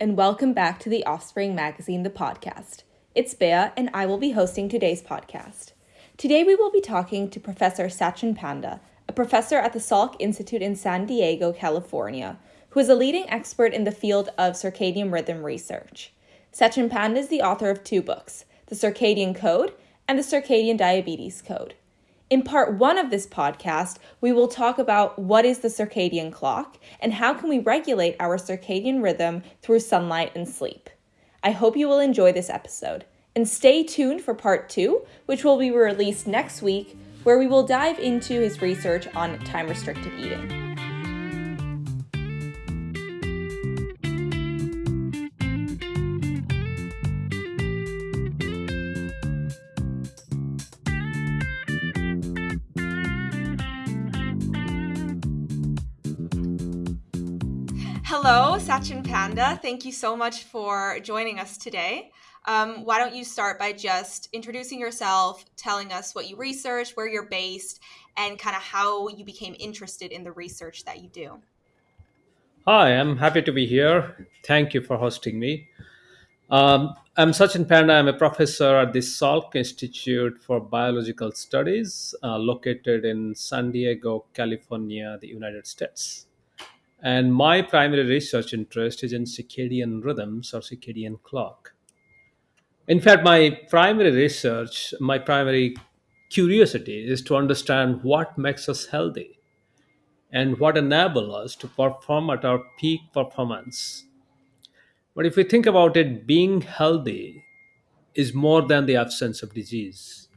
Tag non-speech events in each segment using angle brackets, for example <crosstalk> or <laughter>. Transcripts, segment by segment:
and welcome back to the Offspring Magazine, the podcast. It's Bea, and I will be hosting today's podcast. Today, we will be talking to Professor Sachin Panda, a professor at the Salk Institute in San Diego, California, who is a leading expert in the field of circadian rhythm research. Sachin Panda is the author of two books, The Circadian Code and The Circadian Diabetes Code. In part one of this podcast, we will talk about what is the circadian clock and how can we regulate our circadian rhythm through sunlight and sleep. I hope you will enjoy this episode. And stay tuned for part two, which will be released next week, where we will dive into his research on time restricted eating. Hello, Sachin Panda. Thank you so much for joining us today. Um, why don't you start by just introducing yourself, telling us what you research, where you're based, and kind of how you became interested in the research that you do? Hi, I'm happy to be here. Thank you for hosting me. Um, I'm Sachin Panda. I'm a professor at the Salk Institute for Biological Studies, uh, located in San Diego, California, the United States. And my primary research interest is in circadian rhythms or circadian clock. In fact, my primary research, my primary curiosity is to understand what makes us healthy and what enable us to perform at our peak performance. But if we think about it, being healthy is more than the absence of disease.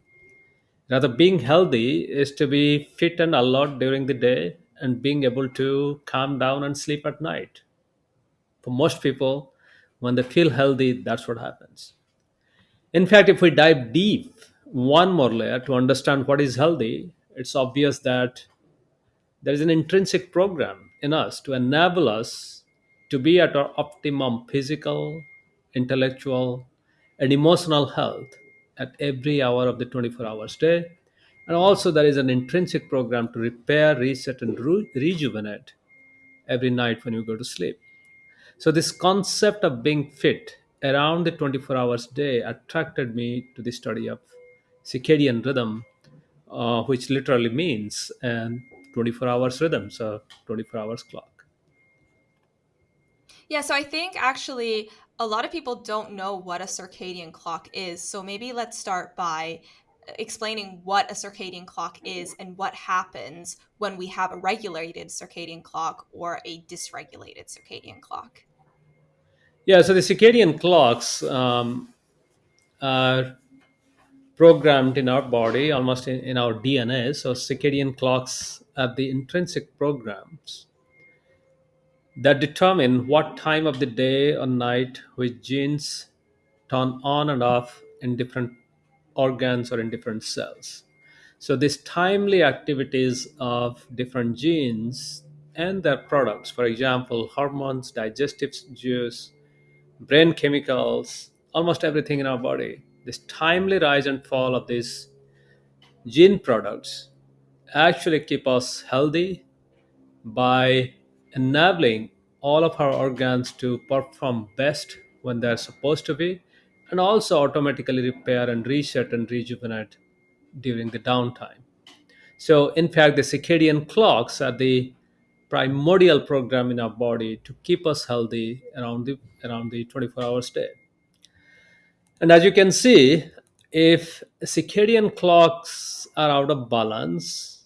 Rather, being healthy is to be fit and alert during the day and being able to calm down and sleep at night. For most people, when they feel healthy, that's what happens. In fact, if we dive deep one more layer to understand what is healthy, it's obvious that there is an intrinsic program in us to enable us to be at our optimum physical, intellectual, and emotional health at every hour of the 24 hours day. And also, there is an intrinsic program to repair, reset, and re- rejuvenate every night when you go to sleep. So, this concept of being fit around the 24 hours day attracted me to the study of circadian rhythm, uh, which literally means an 24 hours rhythm, so 24 hours clock. Yeah, so I think actually a lot of people don't know what a circadian clock is. So maybe let's start by explaining what a circadian clock is and what happens when we have a regulated circadian clock or a dysregulated circadian clock. Yeah, so the circadian clocks um, are programmed in our body, almost in, in our DNA. So circadian clocks are the intrinsic programs that determine what time of the day or night which genes turn on and off in different organs or in different cells. So these timely activities of different genes and their products, for example, hormones, digestive juice, brain chemicals, almost everything in our body, this timely rise and fall of these gene products actually keep us healthy by enabling all of our organs to perform best when they're supposed to be and also automatically repair and reset and rejuvenate during the downtime. So, in fact, the circadian clocks are the primordial program in our body to keep us healthy around the around the 24 hours day. And as you can see, if circadian clocks are out of balance,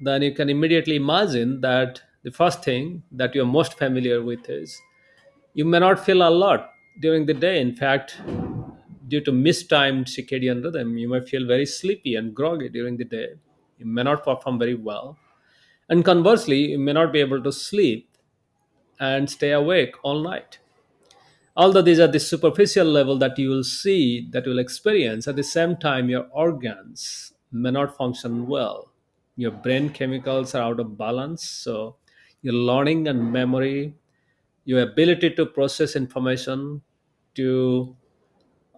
then you can immediately imagine that the first thing that you're most familiar with is you may not feel a lot during the day. In fact, due to mistimed circadian rhythm, you may feel very sleepy and groggy during the day. You may not perform very well. And conversely, you may not be able to sleep and stay awake all night. Although these are the superficial level that you will see, that you will experience, at the same time, your organs may not function well. Your brain chemicals are out of balance. So, your learning and memory, your ability to process information, to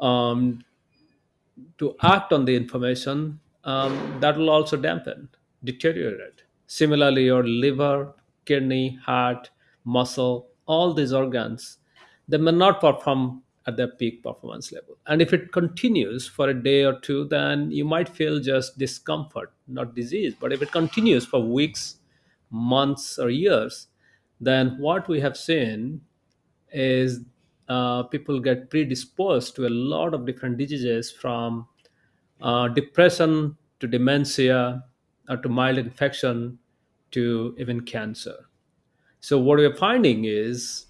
um, to act on the information, um, that will also dampen, deteriorate. Similarly, your liver, kidney, heart, muscle, all these organs they may not perform at their peak performance level. And if it continues for a day or two, then you might feel just discomfort, not disease. But if it continues for weeks, months, or years, then what we have seen is uh, people get predisposed to a lot of different diseases from uh, depression to dementia uh, to mild infection to even cancer. So, what we're finding is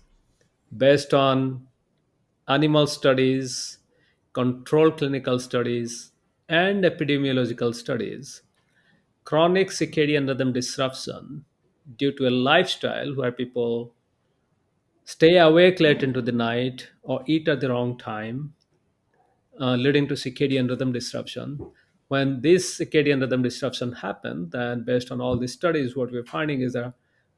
based on animal studies, controlled clinical studies, and epidemiological studies, chronic circadian rhythm disruption due to a lifestyle where people stay awake late into the night or eat at the wrong time, uh, leading to circadian rhythm disruption. When this circadian rhythm disruption happen, then based on all these studies, what we're finding is that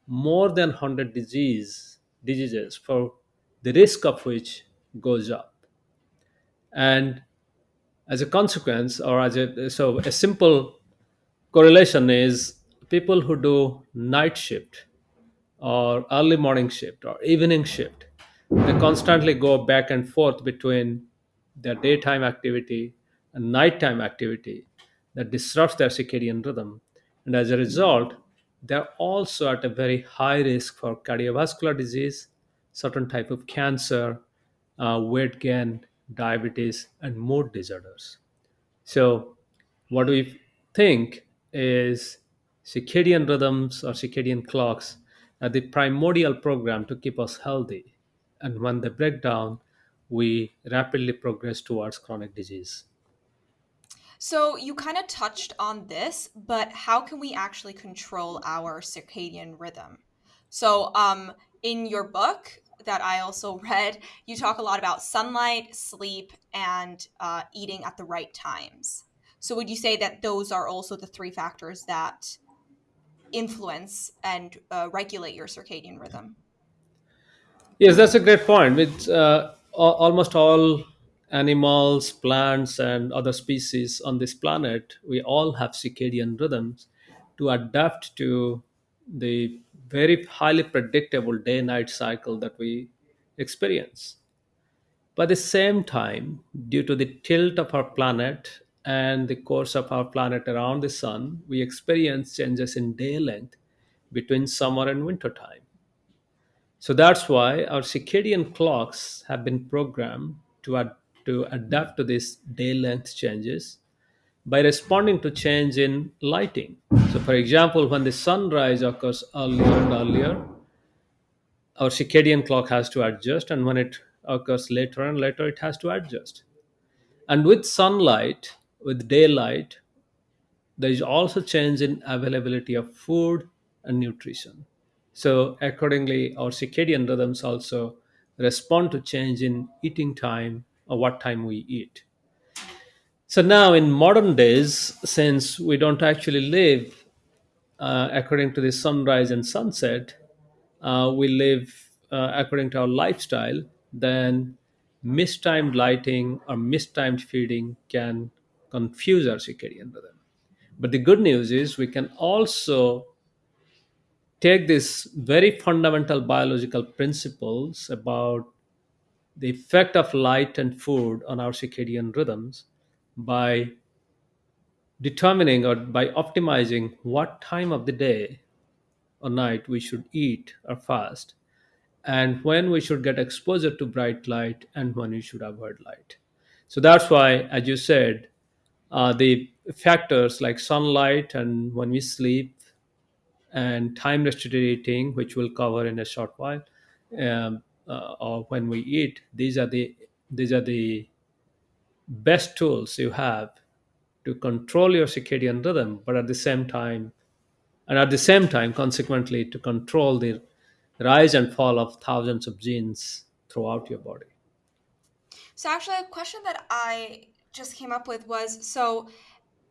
more than 100 disease diseases for the risk of which goes up. And as a consequence, or as a so a simple correlation is people who do night shift or early morning shift or evening shift. They constantly go back and forth between their daytime activity and nighttime activity that disrupts their circadian rhythm. And as a result they're also at a very high risk for cardiovascular disease certain type of cancer uh, weight gain diabetes and mood disorders. So, what we think is circadian rhythms or circadian clocks the primordial program to keep us healthy. And when they break down, we rapidly progress towards chronic disease. So you kind of touched on this, but how can we actually control our circadian rhythm? So, um, in your book that I also <laughs> read, you talk a lot about sunlight, sleep, and uh, eating at the right times. So, would you say that those are also the three factors that influence and uh, regulate your circadian rhythm? Yes, that's a great point. With uh, almost all animals, plants, and other species on this planet, we all have circadian rhythms to adapt to the very highly predictable day night cycle that we experience. But at the same time, due to the tilt of our planet and the course of our planet around the sun, we experience changes in day length between summer and winter time. So that's why our circadian clocks have been programmed to, ad- to adapt to these day length changes by responding to change in lighting. So, for example, when the sunrise occurs earlier and earlier, our circadian clock has to adjust, and when it occurs later and later, it has to adjust. And with sunlight, with daylight, there is also change in availability of food and nutrition. So accordingly, our circadian rhythms also respond to change in eating time or what time we eat. So now in modern days, since we don't actually live uh, according to the sunrise and sunset, uh, we live uh, according to our lifestyle, then mistimed lighting or mistimed feeding can confuse our circadian rhythm. But the good news is we can also take these very fundamental biological principles about the effect of light and food on our circadian rhythms by determining or by optimizing what time of the day or night we should eat or fast and when we should get exposure to bright light and when we should avoid light so that's why as you said uh, the factors like sunlight and when we sleep and time restricted eating, which we'll cover in a short while, um, uh, or when we eat. These are the these are the best tools you have to control your circadian rhythm, but at the same time, and at the same time, consequently, to control the rise and fall of thousands of genes throughout your body. So, actually, a question that I just came up with was so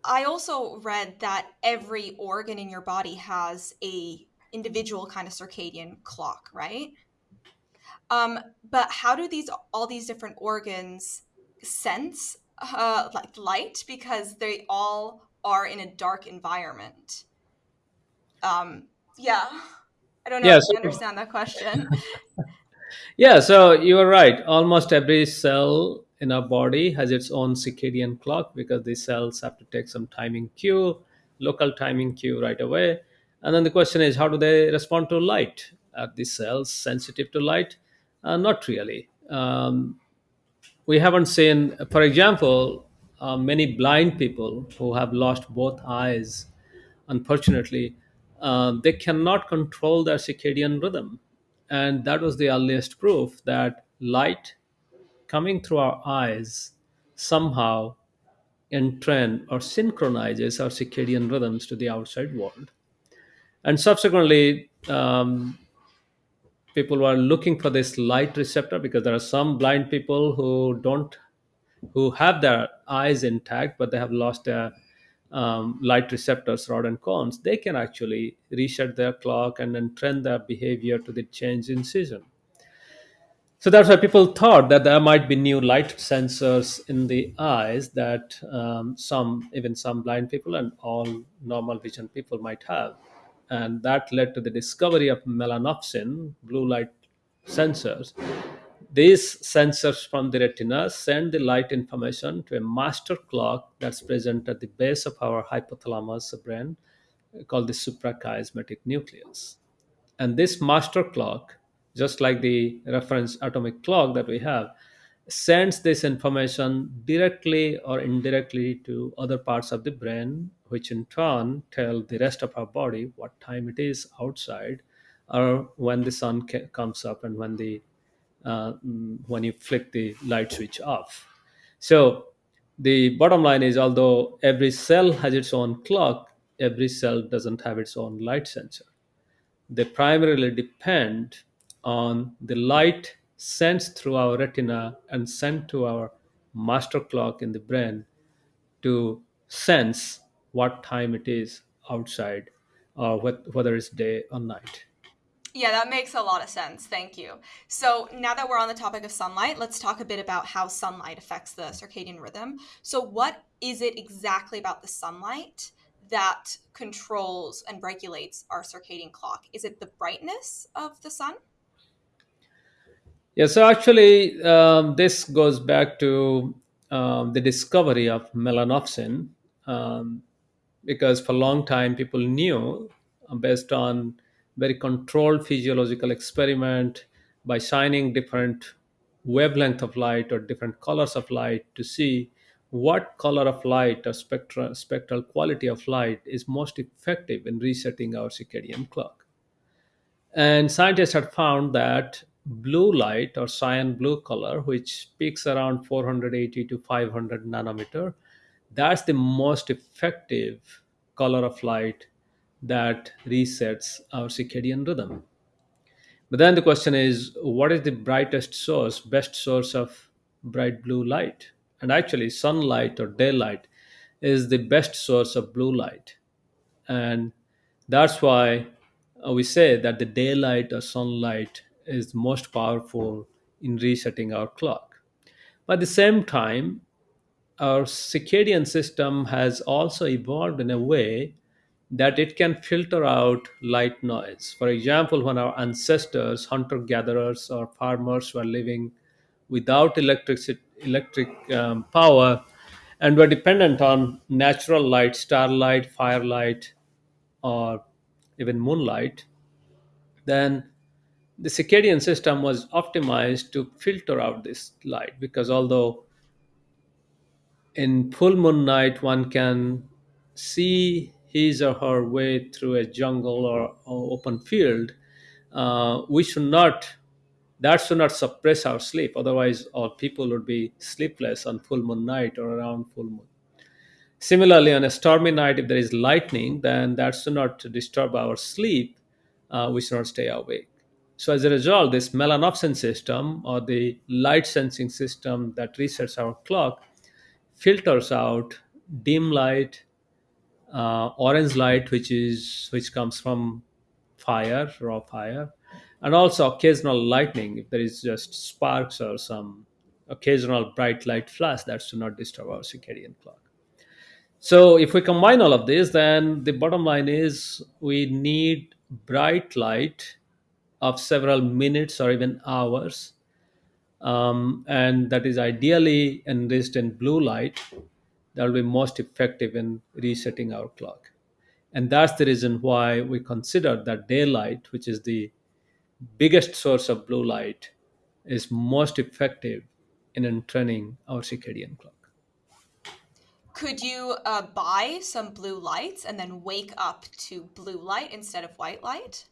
I also read that every organ in your body has a individual kind of circadian clock, right? Um, but how do these all these different organs sense uh, like light because they all are in a dark environment? Um, yeah, I don't know Yeah, if you understand that question. <laughs> Yeah, so you are right. Almost every cell in our body has its own circadian clock because the cells have to take some timing cue, local timing cue right away. And then the question is, how do they respond to light? Are these cells sensitive to light? Uh, not really. Um, we haven't seen, for example, uh, many blind people who have lost both eyes, unfortunately, uh, they cannot control their circadian rhythm. And that was the earliest proof that light coming through our eyes somehow entrain or synchronizes our circadian rhythms to the outside world. And subsequently, um, people were looking for this light receptor because there are some blind people who don't who have their eyes intact but they have lost their um, light receptors rod and cones they can actually reset their clock and then trend their behavior to the change in season so that's why people thought that there might be new light sensors in the eyes that um, some, even some blind people and all normal vision people might have. And that led to the discovery of melanopsin, blue light sensors. These sensors from the retina send the light information to a master clock that's present at the base of our hypothalamus brain called the suprachiasmatic nucleus. And this master clock, just like the reference atomic clock that we have, sends this information directly or indirectly to other parts of the brain, which in turn tell the rest of our body what time it is outside or when the sun comes up and when the uh, mm, when you flick the light switch off. So the bottom line is although every cell has its own clock, every cell doesn't have its own light sensor they primarily depend on the light sent through our retina and sent to our master clock in the brain to sense what time it is outside or wh- whether it's day or night. Yeah, that makes a lot of sense. Thank you. So, now that we're on the topic of sunlight, let's talk a bit about how sunlight affects the circadian rhythm. So, what is it exactly about the sunlight that controls and regulates our circadian clock? Is it the brightness of the sun? Yeah, so actually, um, this goes back to um, the discovery of melanopsin, um, because for a long time people knew, uh, based on very controlled physiological experiment, by shining different wavelength of light or different colors of light to see what color of light or spectra, spectral quality of light is most effective in resetting our circadian clock. And scientists had found that blue light or cyan blue color, which peaks around 480 to 500 nanometer, that's the most effective color of light that resets our circadian rhythm. But then the question is, what is the brightest source, best source of bright blue light? And actually, sunlight or daylight is the best source of blue light and that's why we say that the daylight or sunlight is most powerful in resetting our clock. At the same time our circadian system has also evolved in a way that it can filter out light noise. For example when our ancestors hunter gatherers or farmers were living without electric electric um, power and were dependent on natural light starlight firelight or even moonlight, then the circadian system was optimized to filter out this light because although in full moon night one can see his or her way through a jungle or, or open field, uh, we should not that should not suppress our sleep. Otherwise, all people would be sleepless on full moon night or around full moon. Similarly, on a stormy night, if there is lightning, then that should not disturb our sleep. Uh, we should not stay awake. So, as a result, this melanopsin system or the light sensing system that resets our clock filters out dim light, uh, orange light, which is which comes from fire, raw fire, and also occasional lightning. If there is just sparks or some occasional bright light flash, that should not disturb our circadian clock. So if we combine all of this, then the bottom line is we need bright light of several minutes or even hours. Um, and that is ideally enriched in blue light. That will be most effective in resetting our clock. And that's the reason why we consider that daylight which is the biggest source of blue light is most effective in entraining our circadian clock. Could you uh, buy some blue lights and then wake up to blue light instead of white light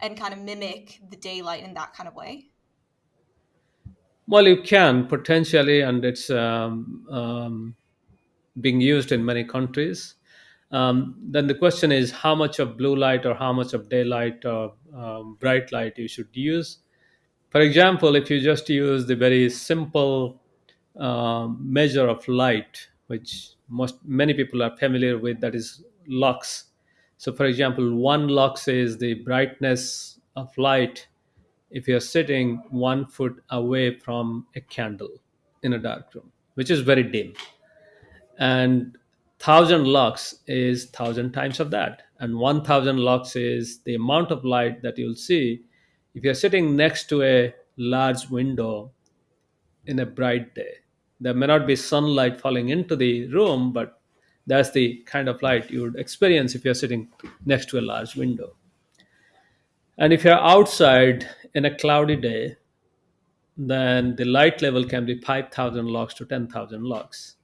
and kind of mimic the daylight in that kind of way? Well you can potentially and it's um, um, being used in many countries. Um, then the question is how much of blue light or how much of daylight or um, bright light you should use. For example if you just use the very simple um, measure of light which most many people are familiar with that is lux so for example one lux is the brightness of light if you're sitting one foot away from a candle in a dark room which is very dim. And 1000 lux is 1000 times of that. And 1000 lux is the amount of light that you'll see if you're sitting next to a large window in a bright day. There may not be sunlight falling into the room but that's the kind of light you would experience if you're sitting next to a large window. And if you're outside in a cloudy day then the light level can be 5000 lux to 10000 lux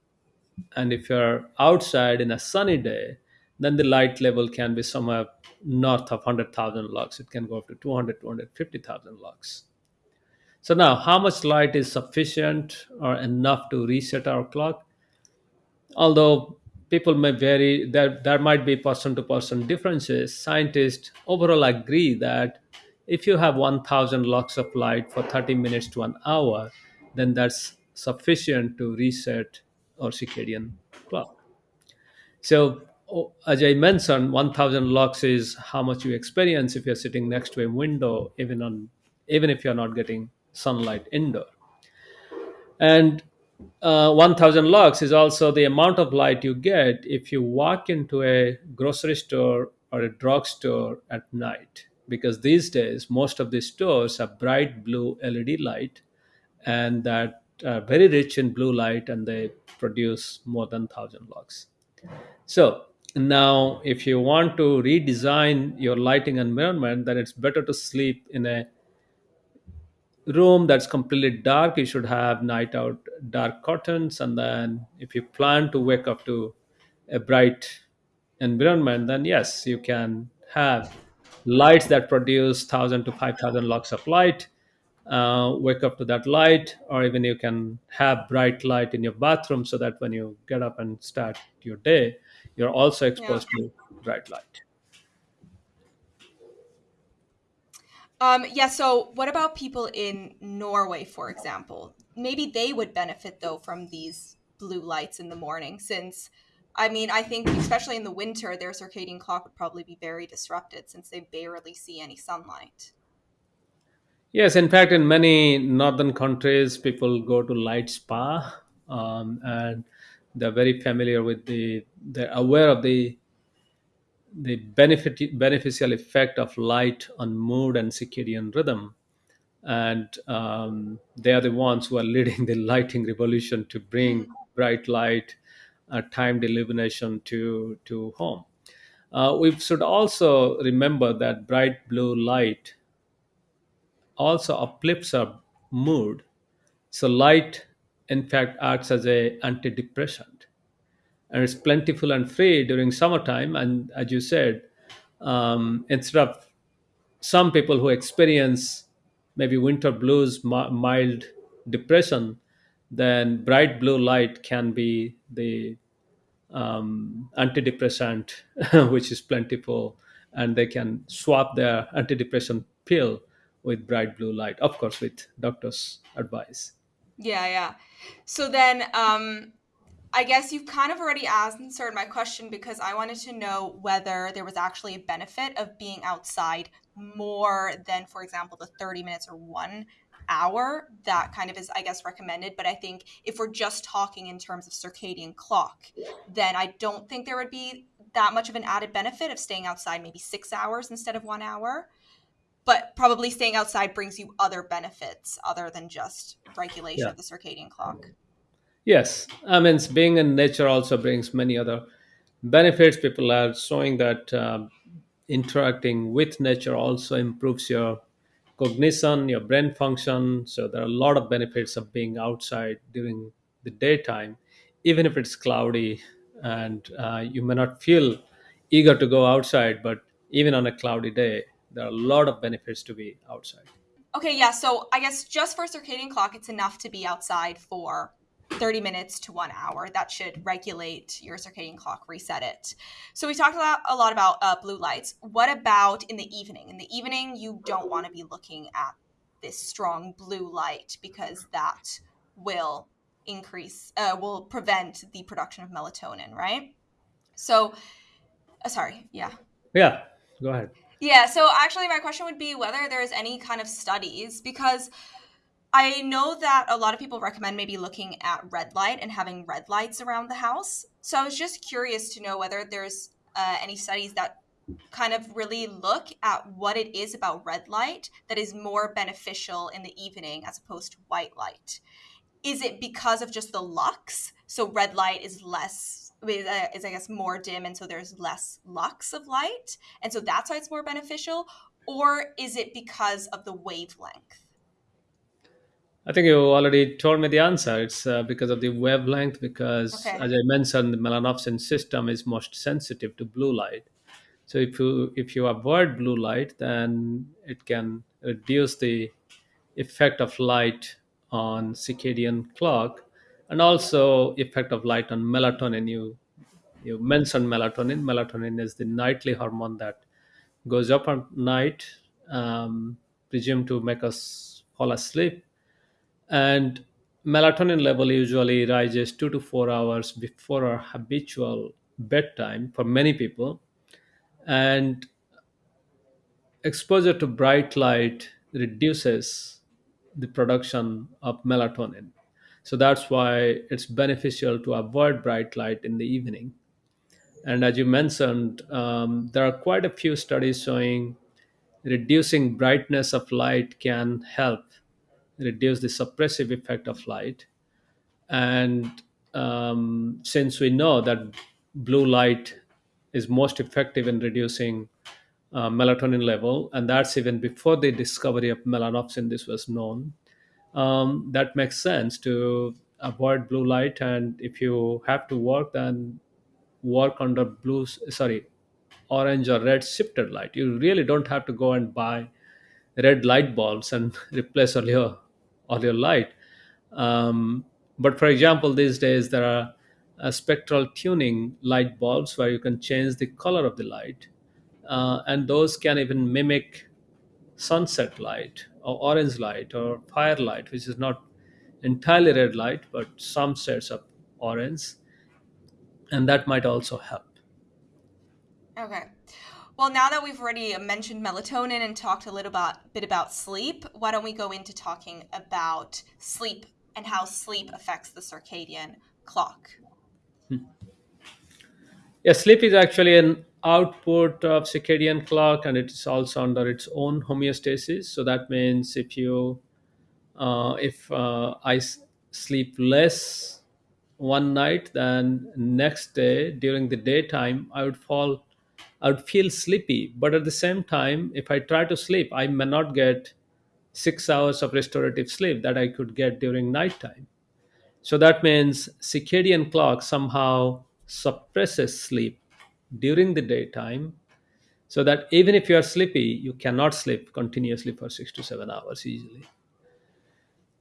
and if you're outside in a sunny day then the light level can be somewhere north of 100000 lux it can go up to 200 250000 lux so now how much light is sufficient or enough to reset our clock? Although people may vary there, there might be person to person differences. Scientists overall agree that if you have 1000 lux of light for 30 minutes to an hour then that's sufficient to reset our circadian clock. So as i mentioned 1000 lux is how much you experience if you're sitting next to a window even on even if you're not getting sunlight indoor. And uh, 1000 lux is also the amount of light you get if you walk into a grocery store or a drugstore at night because these days most of these stores have bright blue led light and that are very rich in blue light and they produce more than 1000 lux so now if you want to redesign your lighting environment then it's better to sleep in a room that's completely dark you should have night out dark curtains. And then if you plan to wake up to a bright environment then yes you can have lights that produce 1000 to 5000 lux of light. Uh, wake up to that light or even you can have bright light in your bathroom so that when you get up and start your day you're also yeah. exposed to bright light Um, yeah, so what about people in Norway, for example? Maybe they would benefit though from these blue lights in the morning, since I mean, I think especially in the winter, their circadian clock would probably be very disrupted since they barely see any sunlight. yes in fact in many northern countries people go to light spa um, and they're very familiar with the they're aware of the the benefit, beneficial effect of light on mood and circadian rhythm. And um, they are the ones who are leading <laughs> the lighting revolution to bring bright light, uh, timed illumination to, to home. Uh, we should also remember that bright blue light also uplifts our mood. So light, in fact, acts as a antidepressant and it's plentiful and free during summertime. And as you said, um, instead of some people who experience maybe winter blues, mild depression, then bright blue light can be the um, antidepressant, <laughs> which is plentiful, and they can swap their antidepressant pill with bright blue light, of course, with doctor's advice. Yeah, yeah. So then, um, I guess you've kind of already answered my question because I wanted to know whether there was actually a benefit of being outside more than, for example, the 30 minutes or one hour that kind of is, I guess, recommended. But I think if we're just talking in terms of circadian clock, then I don't think there would be that much of an added benefit of staying outside maybe six hours instead of one hour. but probably staying outside brings you other benefits other than just regulation Yeah. of the circadian clock. Yes, I mean, being in nature also brings many other benefits. People are showing that um, interacting with nature also improves your cognition, your brain function. So there are a lot of benefits of being outside during the daytime, even if it's cloudy and uh, you may not feel eager to go outside. But even on a cloudy day, there are a lot of benefits to be outside. Okay, yeah. So I guess just for circadian clock, it's enough to be outside for 30 minutes to one hour. That should regulate your circadian clock, reset it. So we talked a lot, a lot about uh, blue lights. What about in the evening? In the evening, you don't want to be looking at this strong blue light because that will increase, uh, will prevent the production of melatonin, right? So, uh, sorry, yeah. Yeah, go ahead. Yeah, so actually, my question would be whether there's any kind of studies because I know that a lot of people recommend maybe looking at red light and having red lights around the house. So I was just curious to know whether there's uh, any studies that kind of really look at what it is about red light that is more beneficial in the evening as opposed to white light. Is it because of just the lux? So red light is less is, uh, is I guess more dim, and so there's less lux of light, and so that's why it's more beneficial. Or is it because of the wavelength? I think you already told me the answer. It's uh, because of the wavelength, because Okay. as I mentioned, the melanopsin system is most sensitive to blue light. So if you if you avoid blue light, then it can reduce the effect of light on circadian clock and also effect of light on melatonin. You you mentioned melatonin. Melatonin is the nightly hormone that goes up at night, um, presumed to make us fall asleep and melatonin level usually rises 2 to 4 hours before our habitual bedtime for many people. And exposure to bright light reduces the production of melatonin. So that's why it's beneficial to avoid bright light in the evening. And as you mentioned um, there are quite a few studies showing reducing brightness of light can help reduce the suppressive effect of light. And um, since we know that blue light is most effective in reducing uh, melatonin level and that's even before the discovery of melanopsin this was known um, that makes sense to avoid blue light. And if you have to work then work under blue sorry orange or red shifted light. You really don't have to go and buy red light bulbs and <laughs> replace all your all your light um, but for example, these days there are uh, spectral tuning light bulbs where you can change the color of the light, uh, and those can even mimic sunset light or orange light or firelight, which is not entirely red light, but some shades of orange, and that might also help. Okay. Well, now that we've already mentioned melatonin and talked a little about, bit about sleep, why don't we go into talking about sleep and how sleep affects the circadian clock? Yeah, sleep is actually an output of circadian clock, and it's also under its own homeostasis. So that means if you uh, if uh, I sleep less one night than next day during the daytime, I would fall, I would feel sleepy. But at the same time, if I try to sleep, I may not get six hours of restorative sleep that I could get during nighttime. So that means circadian clock somehow suppresses sleep during the daytime so that even if you are sleepy, you cannot sleep continuously for six to seven hours easily.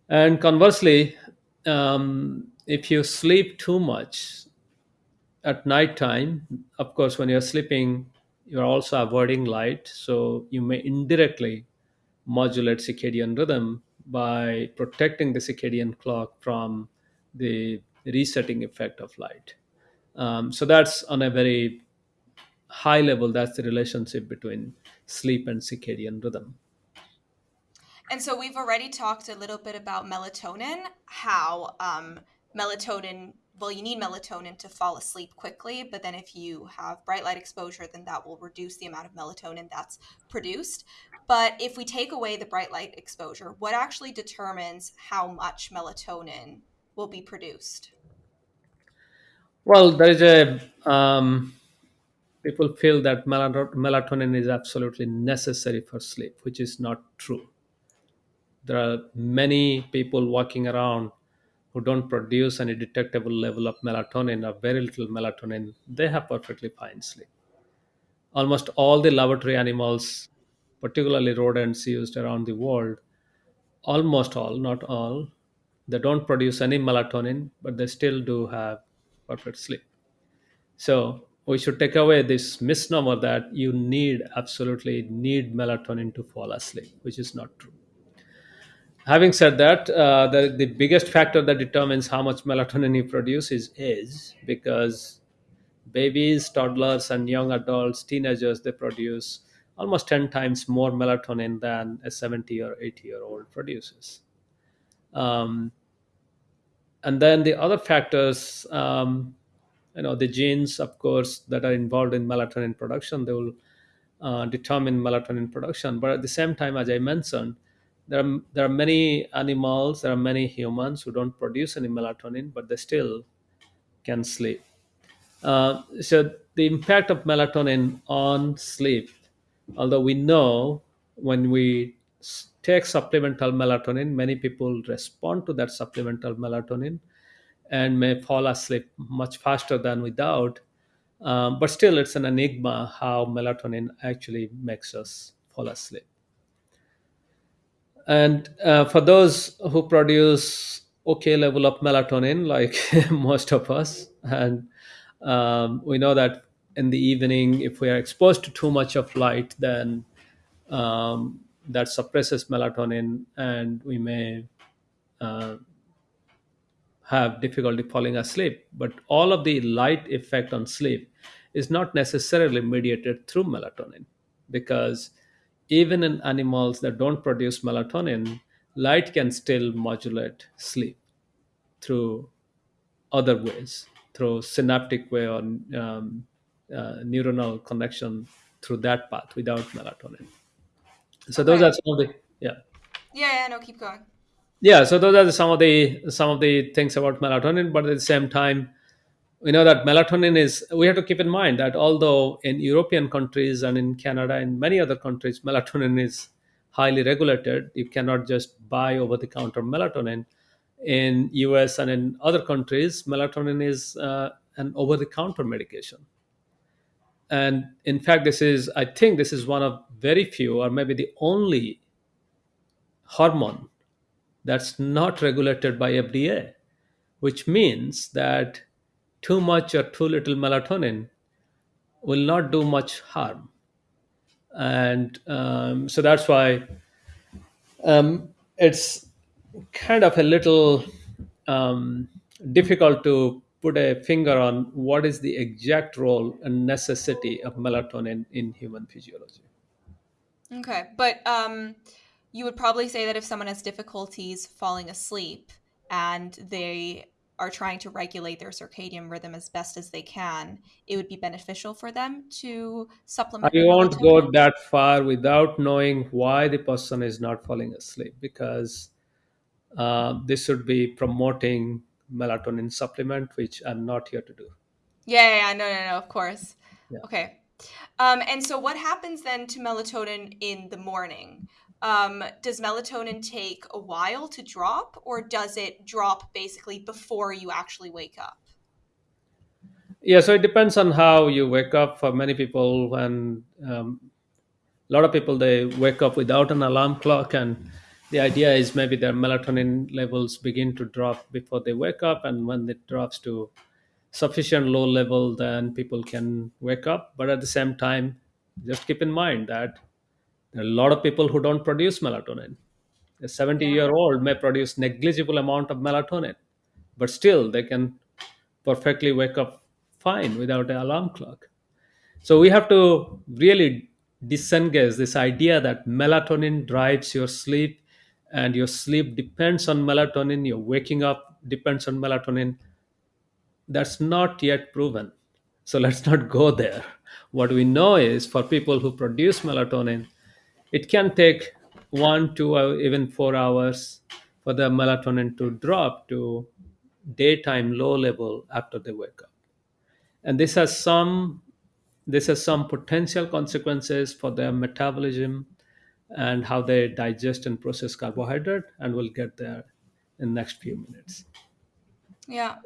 And conversely, um, if you sleep too much at night time, of course, when you're sleeping, you're also avoiding light. So you may indirectly modulate circadian rhythm by protecting the circadian clock from the resetting effect of light. Um, so that's on a very high level, that's the relationship between sleep and circadian rhythm. And so we've already talked a little bit about melatonin, how um, melatonin well, you need melatonin to fall asleep quickly, but then if you have bright light exposure, then that will reduce the amount of melatonin that's produced. But if we take away the bright light exposure, what actually determines how much melatonin will be produced? Well, there is a um, people feel that melatonin is absolutely necessary for sleep, which is not true. There are many people walking around who don't produce any detectable level of melatonin or very little melatonin. They have perfectly fine sleep. Almost all the laboratory animals, particularly rodents used around the world, almost all, not all, they don't produce any melatonin, but they still do have perfect sleep. So we should take away this misnomer that you need absolutely need melatonin to fall asleep, which is not true. Having said that, uh, the, the biggest factor that determines how much melatonin you produce is age, because babies, toddlers, and young adults, teenagers, they produce almost 10 times more melatonin than a 70 or 80 year old produces. Um, and then the other factors um, you know the genes of course that are involved in melatonin production they will uh, determine melatonin production but at the same time as i mentioned there are, there are many animals there are many humans who don't produce any melatonin but they still can sleep uh, so the impact of melatonin on sleep although we know when we take supplemental melatonin many people respond to that supplemental melatonin and may fall asleep much faster than without. Um, but still, it's an enigma how melatonin actually makes us fall asleep. And uh, for those who produce okay level of melatonin, like <laughs> most of us, and um, we know that in the evening, if we are exposed to too much of light, then um, that suppresses melatonin, and we may uh, have difficulty falling asleep. But all of the light effect on sleep is not necessarily mediated through melatonin because even in animals that don't produce melatonin, light can still modulate sleep through other ways, through synaptic way or um, uh, neuronal connection through that path without melatonin. So those are some of the yeah. Yeah, yeah, no, keep going. yeah so those are some of the some of the things about melatonin but at the same time we know that melatonin is we have to keep in mind that although in european countries and in canada and many other countries melatonin is highly regulated you cannot just buy over the counter melatonin. In us and in other countries melatonin is uh, an over the counter medication. And in fact this is i think this is one of very few or maybe the only hormone that's not regulated by FDA, which means that too much or too little melatonin will not do much harm. And um, so that's why um, it's kind of a little um, difficult to put a finger on what is the exact role and necessity of melatonin in human physiology. Okay, but um, you would probably say that if someone has difficulties falling asleep and they are trying to regulate their circadian rhythm as best as they can, it would be beneficial for them to supplement with won't go that far without knowing why the person is not falling asleep because uh, this would be promoting melatonin supplement, which I'm not here to do. Yeah, yeah, yeah, no, no, no, of course. Yeah. Okay. Um, and so what happens then to melatonin in the morning? Um, does melatonin take a while to drop, or does it drop basically before you actually wake up? Yeah, so it depends on how you wake up. For many people, when um, a lot of people they wake up without an alarm clock, and the idea is maybe their melatonin levels begin to drop before they wake up, and when it drops to sufficient low level, then people can wake up. But at the same time, just keep in mind that there are a lot of people who don't produce melatonin. A 70 Yeah. year old may produce negligible amount of melatonin, but still they can perfectly wake up fine without an alarm clock. So we have to really disengage this idea that melatonin drives your sleep and your sleep depends on melatonin, your waking up depends on melatonin. that's not yet proven. So <laughs> let's not go there. What we know is for people who produce melatonin, it can take one, two, or uh, even four hours for the melatonin to drop to daytime low level after they wake up. And this has some this has some potential consequences for their metabolism and how they digest and process carbohydrate, and we'll get there in the next few minutes. Yeah.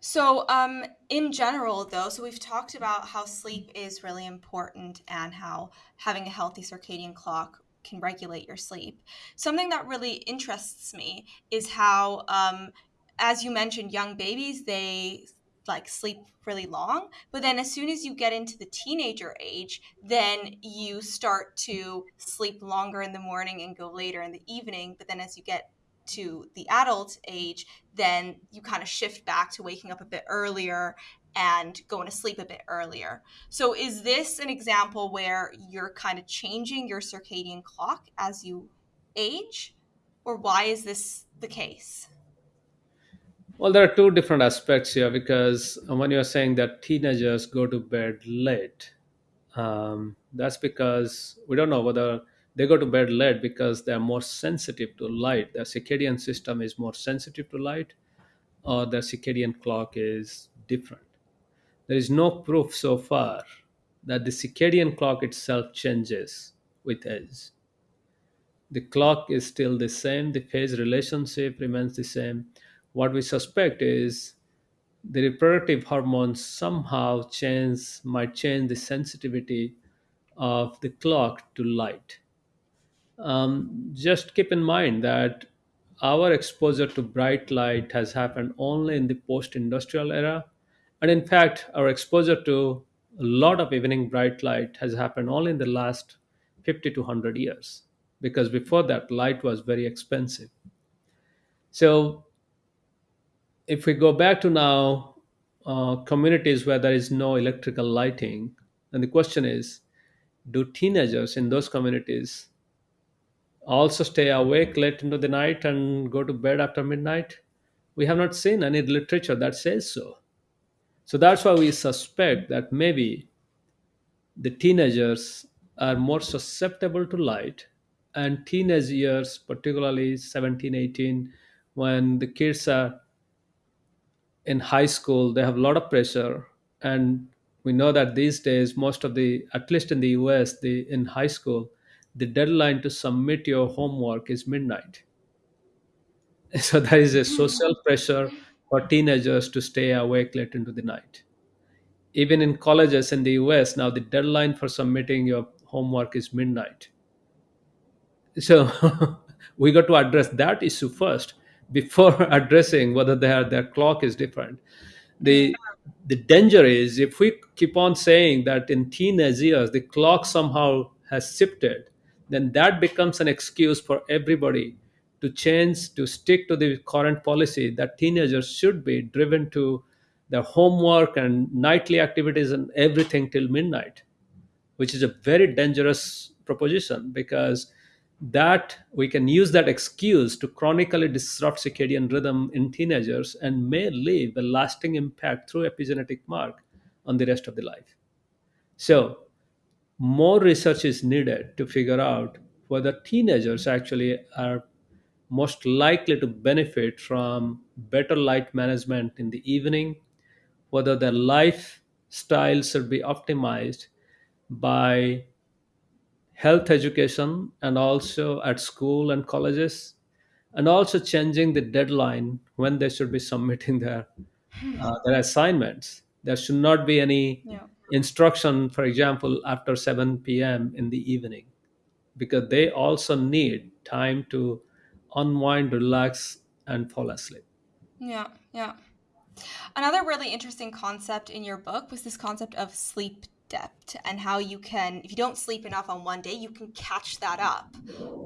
So, um, in general, though, so we've talked about how sleep is really important and how having a healthy circadian clock can regulate your sleep. Something that really interests me is how, um, as you mentioned, young babies, they like sleep really long but then as soon as you get into the teenager age then you start to sleep longer in the morning and go later in the evening but then as you get to the adult age, then you kind of shift back to waking up a bit earlier and going to sleep a bit earlier. So, is this an example where you're kind of changing your circadian clock as you age? Or why is this the case? Well, there are two different aspects here because when you're saying that teenagers go to bed late, um, that's because we don't know whether they go to bed late because they're more sensitive to light. Their circadian system is more sensitive to light, or their circadian clock is different. There is no proof so far that the circadian clock itself changes with age. The clock is still the same, the phase relationship remains the same. What we suspect is the reproductive hormones somehow change might change the sensitivity of the clock to light. Um, just keep in mind that our exposure to bright light has happened only in the post-industrial era, and in fact, our exposure to a lot of evening bright light has happened only in the last 50 to 100 years because before that light was very expensive. So if we go back to now uh, communities where there is no electrical lighting, and the question is, do teenagers in those communities also stay awake late into the night and go to bed after midnight? We have not seen any literature that says so. So that's why we suspect that maybe the teenagers are more susceptible to light and teenage years particularly 17, 18, when the kids are in high school they have a lot of pressure and we know that these days most of the at least in the us the in high school the deadline to submit your homework is midnight. <laughs> So there is a hmm. social pressure for teenagers to stay awake late into the night. Even in colleges in the us now the deadline for submitting your homework is midnight. So <laughs> we got to address that issue first before <laughs> addressing whether their their clock is different. The hmm. the danger is if we keep on saying that in teenage years the clock somehow has shifted then that becomes an excuse for everybody to change to stick to the current policy that teenagers should be driven to their homework and nightly activities and everything till midnight which is a very dangerous proposition because that we can use that excuse to chronically disrupt circadian rhythm in teenagers and may leave a lasting impact through epigenetic mark on the rest of the life. So more research is needed to figure out whether teenagers actually are most likely to benefit from better light management in the evening whether their lifestyle should be optimized by health education and also at school and colleges and also changing the deadline when they should be <laughs> submitting their uh, their assignments there should not be any Yeah. Instruction for example after 7 p.m in the evening because they also need time to unwind relax and fall asleep Yeah. Yeah. Another really interesting concept in your book was this concept of sleep debt and how you can, if you don't sleep enough on one day, you can catch that up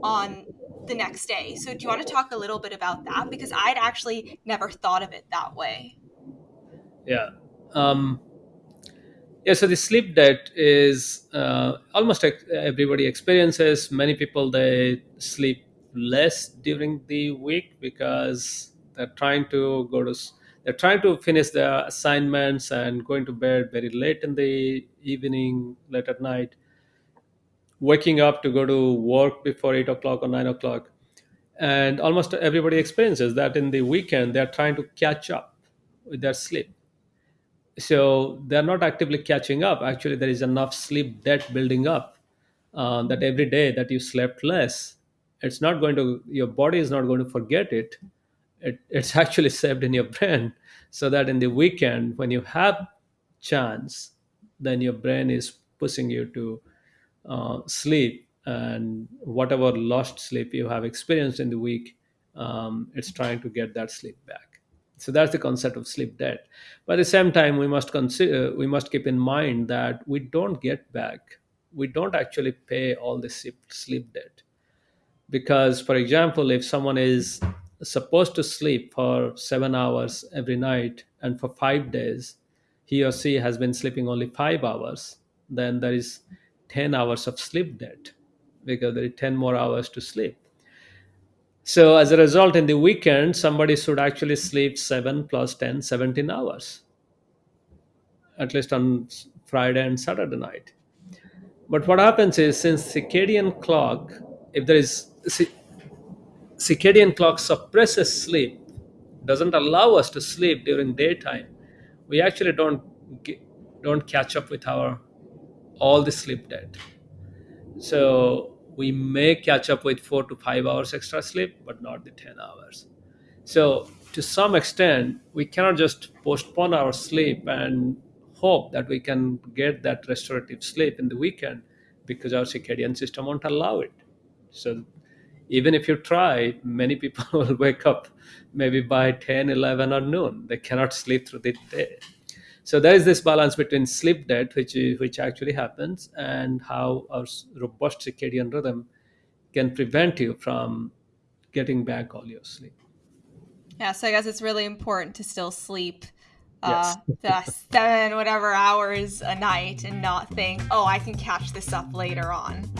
on the next day. So, do you want to talk a little bit about that? Because I'd actually never thought of it that way. yeah um, yeah so the sleep debt is uh, almost everybody experiences many people they sleep less during the week because they're trying to go to they're trying to finish their assignments and going to bed very late in the evening, late at night, waking up to go to work before eight o'clock or nine o'clock. And almost everybody experiences that in the weekend, they're trying to catch up with their sleep. So they're not actively catching up. Actually, there is enough sleep debt building up uh, that every day that you slept less, it's not going to, your body is not going to forget it. it it's <laughs> actually saved in your brain so that in the weekend, when you have chance, then your brain is pushing you to uh, sleep and whatever lost sleep you have experienced in the week um, it's trying to get that sleep back so that's the concept of sleep debt. But at the same time we must consider uh, we must keep in mind that we don't get back we don't actually pay all the sleep, debt. Because for example if someone is supposed to sleep for seven hours every night and for five days he or she has been sleeping only five hours then there is 10 hours of sleep debt because there is 10 more hours to sleep so as a result in the weekend somebody should actually sleep 7 plus 10 17 hours. At least on friday and saturday night. But what happens is since circadian clock if there is circadian clock suppresses sleep doesn't allow us to sleep during daytime we actually don't get, don't catch up with our all the sleep debt. So we may catch up with 4 to 5 hours extra sleep but not the 10 hours so to some extent we cannot just postpone our sleep and hope that we can get that restorative sleep in the weekend because our circadian system won't allow it so even if you try, many people <laughs> will wake up maybe by 10, 11, or noon. They cannot sleep through the day. So there is this balance between sleep debt, which which actually happens, and how our robust circadian rhythm can prevent you from getting back all your sleep. Yeah, so I guess it's really important to still sleep uh, yes. the <laughs> seven whatever hours a night and not think, oh, I can catch this up later on.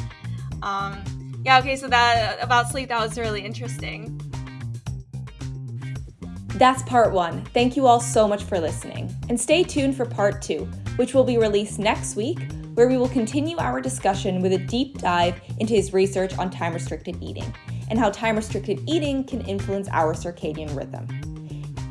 Um, yeah, okay, so that about sleep, that was really interesting. That's part one. Thank you all so much for listening. And stay tuned for part two, which will be released next week, where we will continue our discussion with a deep dive into his research on time restricted eating and how time restricted eating can influence our circadian rhythm.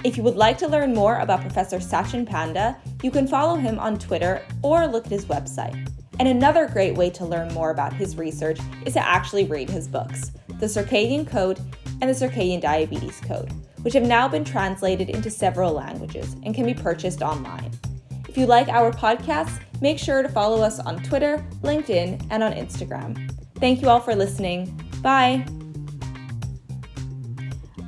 If you would like to learn more about Professor Sachin Panda, you can follow him on Twitter or look at his website. And another great way to learn more about his research is to actually read his books, The Circadian Code and The Circadian Diabetes Code, which have now been translated into several languages and can be purchased online. If you like our podcasts, make sure to follow us on Twitter, LinkedIn, and on Instagram. Thank you all for listening. Bye.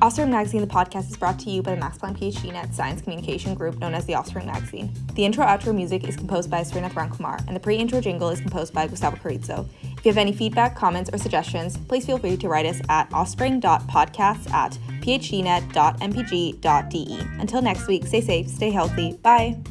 Offspring Magazine, the podcast, is brought to you by the Max Planck PhD Net Science Communication Group, known as the Offspring Magazine. The intro outro music is composed by Srinath Ramkumar, and the pre intro jingle is composed by Gustavo Carrizo. If you have any feedback, comments, or suggestions, please feel free to write us at offspring.podcasts at phdnet.mpg.de. Until next week, stay safe, stay healthy. Bye.